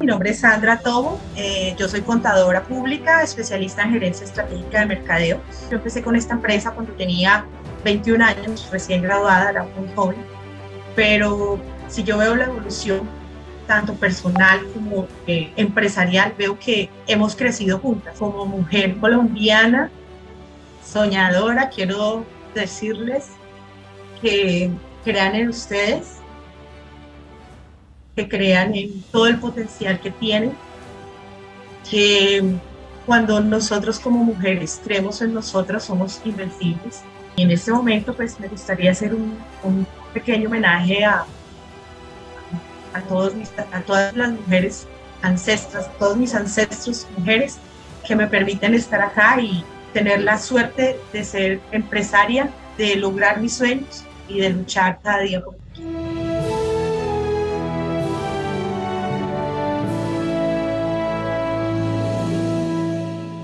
Mi nombre es Sandra Tobo, eh, yo soy contadora pública, especialista en gerencia estratégica de mercadeo. Yo empecé con esta empresa cuando tenía 21 años, recién graduada, era muy joven, pero si yo veo la evolución tanto personal como eh, empresarial, veo que hemos crecido juntas. Como mujer colombiana, soñadora, quiero decirles que crean en ustedes, que crean en todo el potencial que tienen, que cuando nosotros como mujeres creemos en nosotras somos invencibles. Y en este momento pues me gustaría hacer un, un pequeño homenaje a, a, todos a todas las mujeres ancestras, todos mis ancestros mujeres que me permiten estar acá y tener la suerte de ser empresaria, de lograr mis sueños y de luchar cada día por.